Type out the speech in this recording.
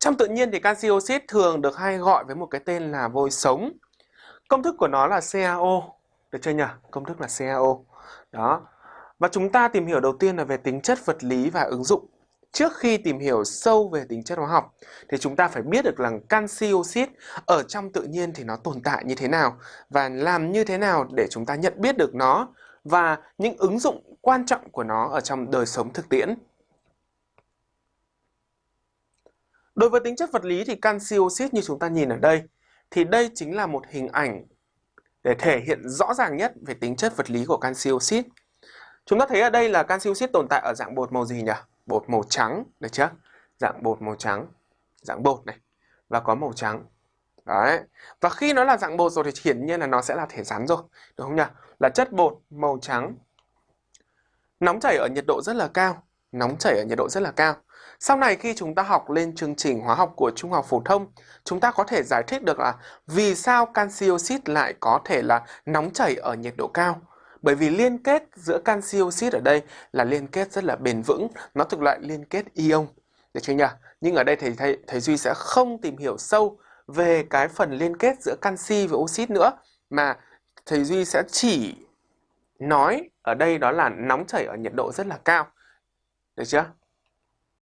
Trong tự nhiên thì canxi oxit thường được hay gọi với một cái tên là vôi sống. Công thức của nó là CaO, được chưa nhỉ? Công thức là CaO. Đó. Và chúng ta tìm hiểu đầu tiên là về tính chất vật lý và ứng dụng. Trước khi tìm hiểu sâu về tính chất hóa học thì chúng ta phải biết được rằng canxi oxit ở trong tự nhiên thì nó tồn tại như thế nào và làm như thế nào để chúng ta nhận biết được nó và những ứng dụng quan trọng của nó ở trong đời sống thực tiễn. Đối với tính chất vật lý thì canxi oxit như chúng ta nhìn ở đây thì đây chính là một hình ảnh để thể hiện rõ ràng nhất về tính chất vật lý của canxi oxit. Chúng ta thấy ở đây là canxi oxit tồn tại ở dạng bột màu gì nhỉ? Bột màu trắng, được chưa? Dạng bột màu trắng, dạng bột này và có màu trắng. Đấy. Và khi nó là dạng bột rồi thì hiển nhiên là nó sẽ là thể rắn rồi, đúng không nhỉ? Là chất bột màu trắng. Nóng chảy ở nhiệt độ rất là cao, nóng chảy ở nhiệt độ rất là cao. Sau này khi chúng ta học lên chương trình hóa học của trung học phổ thông, chúng ta có thể giải thích được là vì sao canxi oxit lại có thể là nóng chảy ở nhiệt độ cao. Bởi vì liên kết giữa canxi oxit ở đây là liên kết rất là bền vững, nó thuộc loại liên kết ion. Được chưa nhỉ? Nhưng ở đây thầy, thầy, thầy Duy sẽ không tìm hiểu sâu về cái phần liên kết giữa canxi và oxit nữa mà thầy Duy sẽ chỉ nói ở đây đó là nóng chảy ở nhiệt độ rất là cao. Được chưa?